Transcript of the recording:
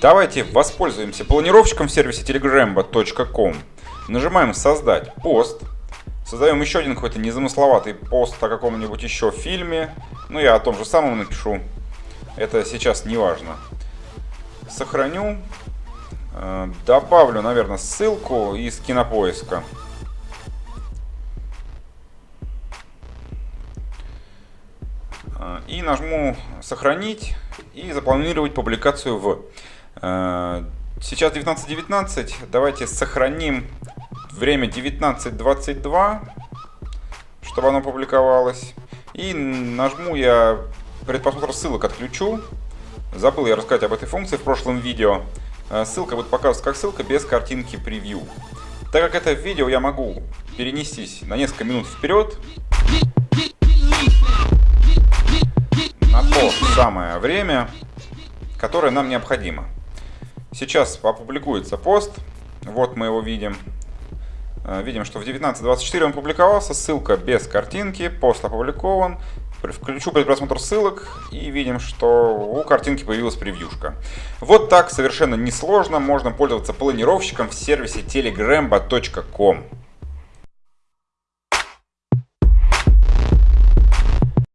Давайте воспользуемся планировщиком в сервисе telegrambo.com. Нажимаем «Создать пост». Создаем еще один какой-то незамысловатый пост о каком-нибудь еще фильме. Ну, я о том же самом напишу. Это сейчас не важно. Сохраню. Э, добавлю, наверное, ссылку из кинопоиска. Э, и нажму «Сохранить» и запланировать публикацию в. Э, сейчас 19.19, давайте сохраним время 19.22, чтобы оно публиковалось. И нажму я предпросмотр ссылок отключу. Забыл я рассказать об этой функции в прошлом видео. Э, ссылка будет показываться как ссылка без картинки превью. Так как это видео я могу перенестись на несколько минут вперед, на то самое время, которое нам необходимо. Сейчас опубликуется пост, вот мы его видим. Э, видим, что в 19.24 он публиковался, ссылка без картинки, пост опубликован. Включу предпросмотр ссылок и видим, что у картинки появилась превьюшка. Вот так совершенно несложно можно пользоваться планировщиком в сервисе telegrambo.com.